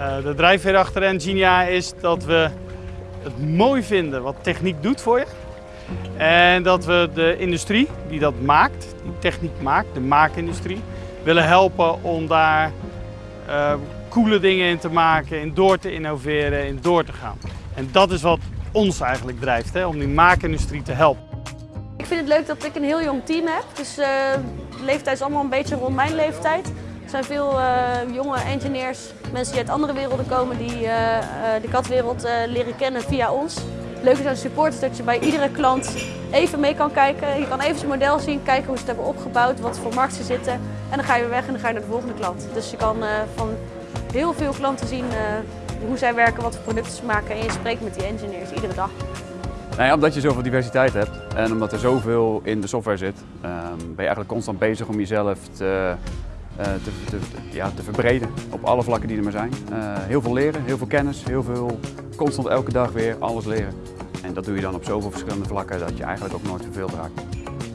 Uh, de drijfveer achter Engenia is dat we het mooi vinden wat techniek doet voor je. En dat we de industrie die dat maakt, die techniek maakt, de maakindustrie, willen helpen om daar uh, coole dingen in te maken, in door te innoveren, in door te gaan. En dat is wat ons eigenlijk drijft, hè, om die maakindustrie te helpen. Ik vind het leuk dat ik een heel jong team heb. Dus uh, de leeftijd is allemaal een beetje rond mijn leeftijd. Er zijn veel uh, jonge engineers, mensen die uit andere werelden komen, die uh, de katwereld leren kennen via ons. Leuk is aan support is dat je bij iedere klant even mee kan kijken. Je kan even zijn model zien, kijken hoe ze het hebben opgebouwd, wat voor markten zitten. En dan ga je weer weg en dan ga je naar de volgende klant. Dus je kan van heel veel klanten zien hoe zij werken, wat voor producten ze maken en je spreekt met die engineers iedere dag. Nou omdat je zoveel diversiteit hebt en omdat er zoveel in de software zit, um, ben je eigenlijk constant bezig om jezelf te, uh, te, te, ja, te verbreden op alle vlakken die er maar zijn. Uh, heel veel leren, heel veel kennis, heel veel constant elke dag weer alles leren. En dat doe je dan op zoveel verschillende vlakken dat je eigenlijk ook nooit verveeld raakt.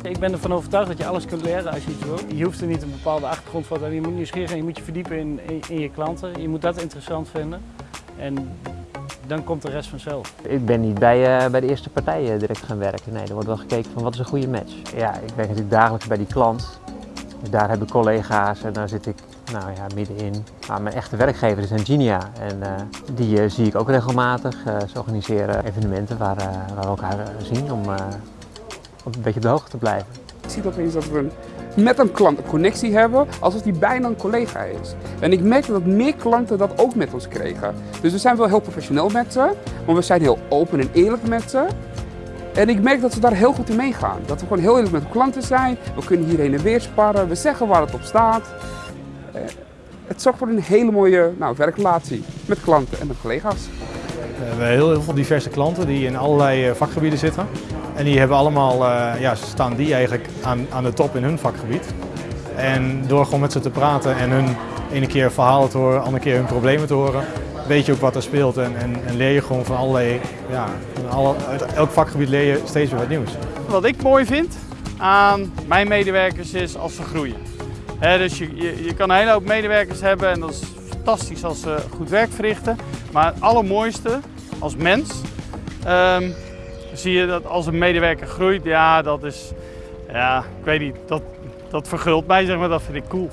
Ik ben ervan overtuigd dat je alles kunt leren als je iets wil. Je hoeft er niet een bepaalde achtergrond voor te hebben. Je moet nieuwsgierig je moet je verdiepen in, in, in je klanten. Je moet dat interessant vinden. En dan komt de rest vanzelf. Ik ben niet bij, uh, bij de eerste partij uh, direct gaan werken. Nee, er wordt wel gekeken van wat is een goede match. Ja, ik werk natuurlijk dagelijks bij die klant. Dus daar heb ik collega's en daar zit ik nou ja, middenin. Maar mijn echte werkgever is Engenia en uh, die zie ik ook regelmatig. ze organiseren evenementen waar, waar we elkaar zien om, om een beetje op de hoogte te blijven. Ik zie opeens dat we met een klant een connectie hebben, alsof die bijna een collega is. En ik merkte dat meer klanten dat ook met ons kregen. Dus we zijn wel heel professioneel met ze, maar we zijn heel open en eerlijk met ze. En ik merk dat ze daar heel goed in meegaan. Dat we gewoon heel eerlijk met klanten zijn. We kunnen hier heen en weer sparren. We zeggen waar het op staat. Eh, het zorgt voor een hele mooie nou, werkrelatie met klanten en met collega's. We hebben heel, veel diverse klanten die in allerlei eh, vakgebieden zitten. En die hebben allemaal, uh, ja, staan die eigenlijk aan, aan de top in hun vakgebied. En door gewoon met ze te praten en hun ene keer verhalen te horen, andere keer hun problemen te horen, weet je ook wat er speelt en, en, leer je gewoon van allerlei, ja, van alle, uit elk vakgebied leer je steeds weer wat nieuws. Wat ik mooi vind aan mijn medewerkers is als ze groeien. Dus je, je, je kan een hele hoop medewerkers hebben en dat is fantastisch als ze goed werk verrichten. Maar het allermooiste als mens um, zie je dat als een medewerker groeit, ja, dat is, ja, ik weet niet, dat, dat vergult mij, zeg maar, dat vind ik cool.